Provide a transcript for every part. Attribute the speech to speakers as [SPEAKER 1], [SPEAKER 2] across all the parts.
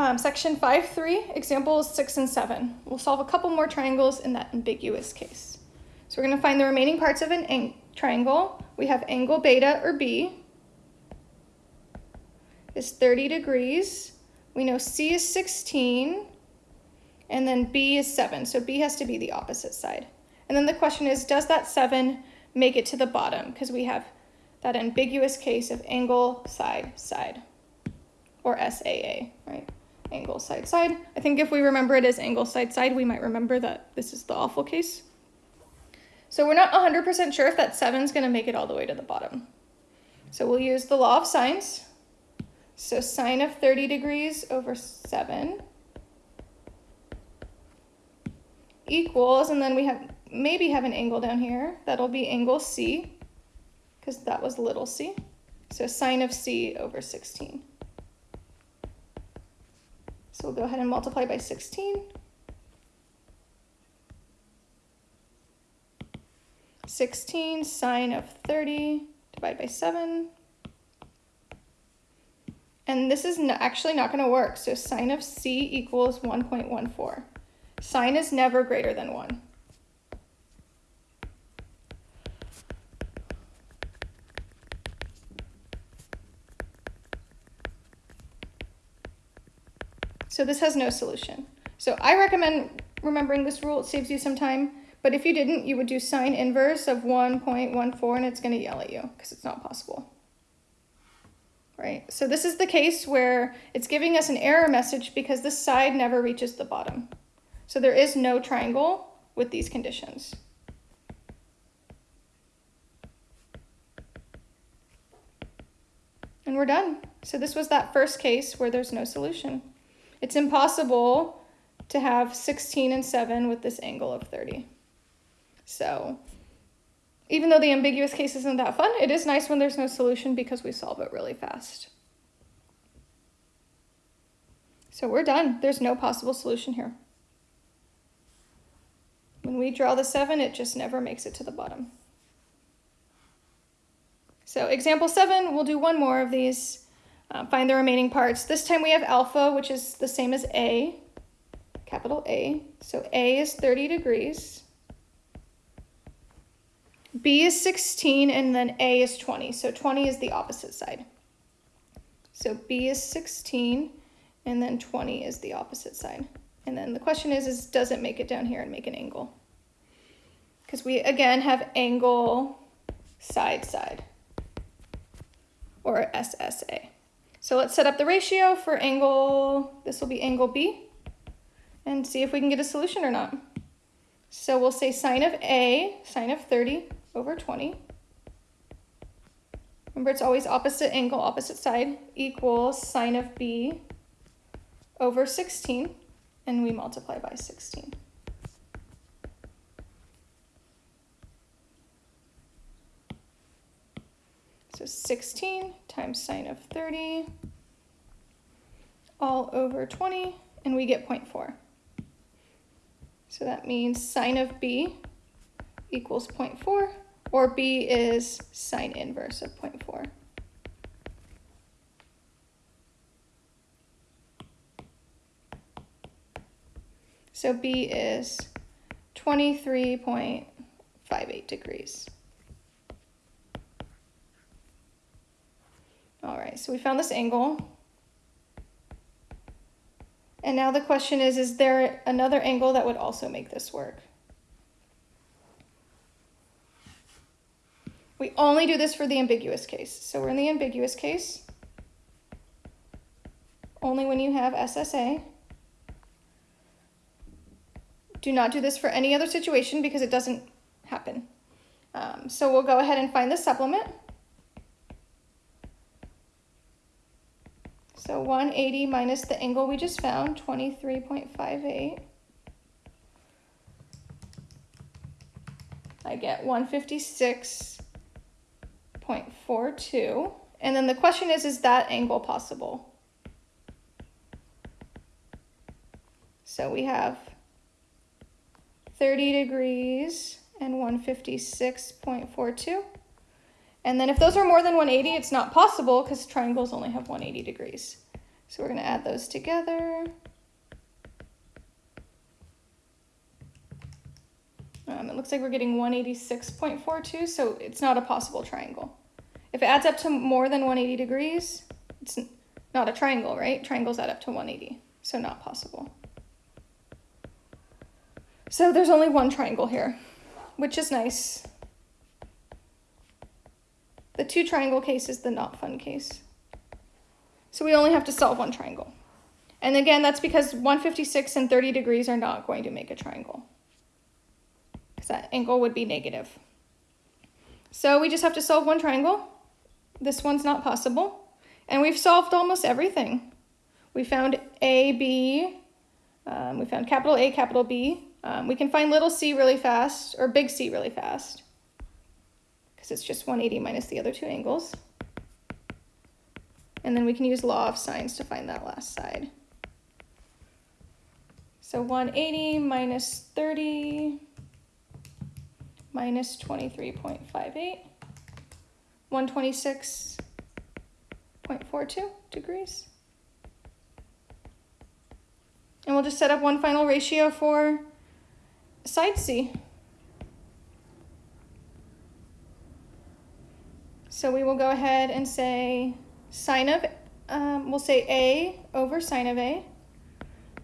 [SPEAKER 1] Um, section 5.3, examples 6 and 7. We'll solve a couple more triangles in that ambiguous case. So we're going to find the remaining parts of an triangle. We have angle beta, or B, is 30 degrees. We know C is 16, and then B is 7. So B has to be the opposite side. And then the question is, does that 7 make it to the bottom? Because we have that ambiguous case of angle, side, side, or SAA, right? Angle, side, side. I think if we remember it as angle, side, side, we might remember that this is the awful case. So we're not 100% sure if that 7 is going to make it all the way to the bottom. So we'll use the law of sines. So sine of 30 degrees over 7 equals, and then we have maybe have an angle down here. That'll be angle C because that was little c. So sine of c over 16. So we'll go ahead and multiply by 16. 16 sine of 30 divided by 7. And this is actually not going to work. So sine of c equals 1.14. Sine is never greater than 1. So this has no solution. So I recommend remembering this rule. It saves you some time. But if you didn't, you would do sine inverse of 1.14 and it's going to yell at you because it's not possible. Right? So this is the case where it's giving us an error message because this side never reaches the bottom. So there is no triangle with these conditions. And we're done. So this was that first case where there's no solution. It's impossible to have 16 and 7 with this angle of 30. So even though the ambiguous case isn't that fun, it is nice when there's no solution because we solve it really fast. So we're done. There's no possible solution here. When we draw the 7, it just never makes it to the bottom. So example 7, we'll do one more of these. Uh, find the remaining parts. This time we have alpha, which is the same as A, capital A. So A is 30 degrees. B is 16, and then A is 20. So 20 is the opposite side. So B is 16, and then 20 is the opposite side. And then the question is, is does it make it down here and make an angle? Because we, again, have angle side side, or SSA. So let's set up the ratio for angle, this will be angle B, and see if we can get a solution or not. So we'll say sine of A, sine of 30 over 20. Remember, it's always opposite angle, opposite side, equals sine of B over 16, and we multiply by 16. So 16 times sine of 30 all over 20, and we get 0.4. So that means sine of b equals 0.4, or b is sine inverse of 0.4. So b is 23.58 degrees. All right, so we found this angle. And now the question is, is there another angle that would also make this work? We only do this for the ambiguous case. So we're in the ambiguous case. Only when you have SSA. Do not do this for any other situation because it doesn't happen. Um, so we'll go ahead and find the supplement. So 180 minus the angle we just found, 23.58. I get 156.42. And then the question is, is that angle possible? So we have 30 degrees and 156.42. And then if those are more than 180, it's not possible because triangles only have 180 degrees. So we're going to add those together. Um, it looks like we're getting 186.42, so it's not a possible triangle. If it adds up to more than 180 degrees, it's not a triangle, right? Triangles add up to 180, so not possible. So there's only one triangle here, which is nice. The two triangle case is the not fun case. So we only have to solve one triangle. And again, that's because 156 and 30 degrees are not going to make a triangle. Because that angle would be negative. So we just have to solve one triangle. This one's not possible. And we've solved almost everything. We found A, B, um, we found capital A, capital B. Um, we can find little c really fast, or big C really fast, because it's just 180 minus the other two angles. And then we can use law of sines to find that last side. So 180 minus 30 minus 23.58, 126.42 degrees. And we'll just set up one final ratio for side C. So we will go ahead and say sine of, um, we'll say A over sine of A,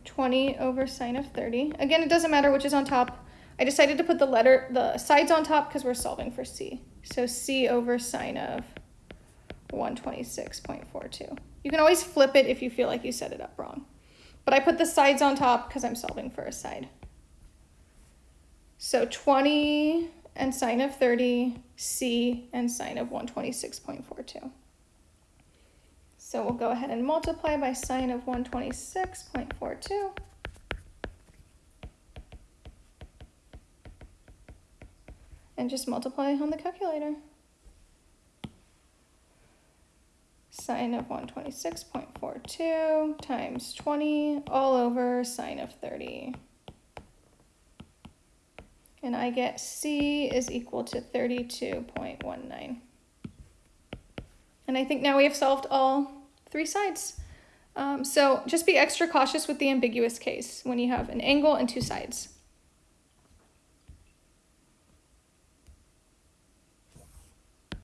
[SPEAKER 1] 20 over sine of 30. Again, it doesn't matter which is on top. I decided to put the letter, the sides on top because we're solving for C. So C over sine of 126.42. You can always flip it if you feel like you set it up wrong. But I put the sides on top because I'm solving for a side. So 20 and sine of 30, C and sine of 126.42. So we'll go ahead and multiply by sine of 126.42. And just multiply on the calculator. Sine of 126.42 times 20 all over sine of 30. And I get C is equal to 32.19. And I think now we have solved all three sides. Um, so just be extra cautious with the ambiguous case when you have an angle and two sides.